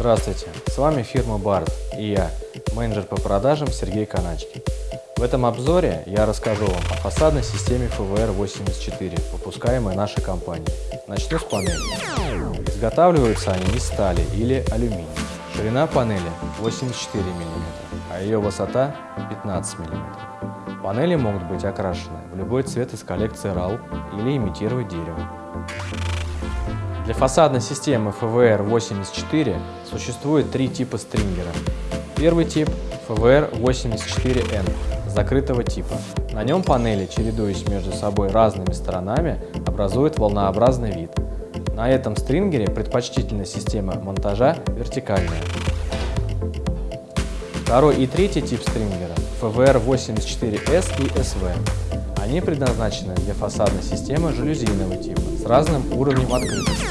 Здравствуйте, с вами фирма BART и я, менеджер по продажам Сергей Каначкин. В этом обзоре я расскажу вам о фасадной системе FVR84, выпускаемой нашей компанией. Начну с панели. Изготавливаются они из стали или алюминия. Ширина панели 84 мм, а ее высота 15 мм. Панели могут быть окрашены в любой цвет из коллекции RAL или имитировать дерево. Для фасадной системы FVR84 существует три типа стрингера. Первый тип FVR84N закрытого типа. На нем панели, чередуясь между собой разными сторонами, образуют волнообразный вид. На этом стрингере предпочтительная система монтажа вертикальная. Второй и третий тип стрингера FVR84S и SV. Они предназначены для фасадной системы жалюзийного типа с разным уровнем открытости.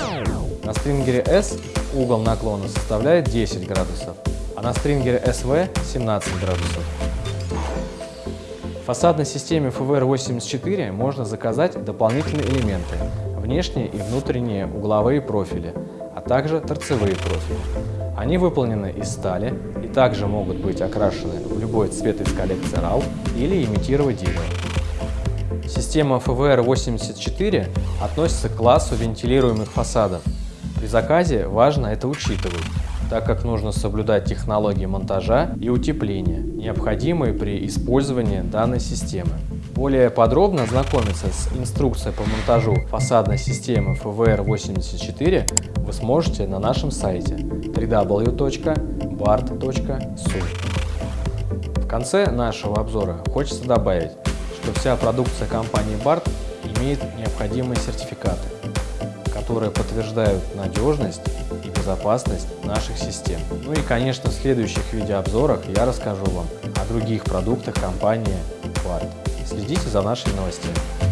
На стрингере S угол наклона составляет 10 градусов, а на стрингере SV 17 градусов. В фасадной системе FVR84 можно заказать дополнительные элементы – внешние и внутренние угловые профили, а также торцевые профили. Они выполнены из стали и также могут быть окрашены в любой цвет из коллекции RAL или имитировать дерево. Система FVR84 относится к классу вентилируемых фасадов. При заказе важно это учитывать, так как нужно соблюдать технологии монтажа и утепления, необходимые при использовании данной системы. Более подробно ознакомиться с инструкцией по монтажу фасадной системы FVR84 вы сможете на нашем сайте www.bart.su. В конце нашего обзора хочется добавить, что вся продукция компании BART имеет необходимые сертификаты, которые подтверждают надежность и безопасность наших систем. Ну и, конечно, в следующих видеообзорах я расскажу вам о других продуктах компании BART. Следите за нашими новостями.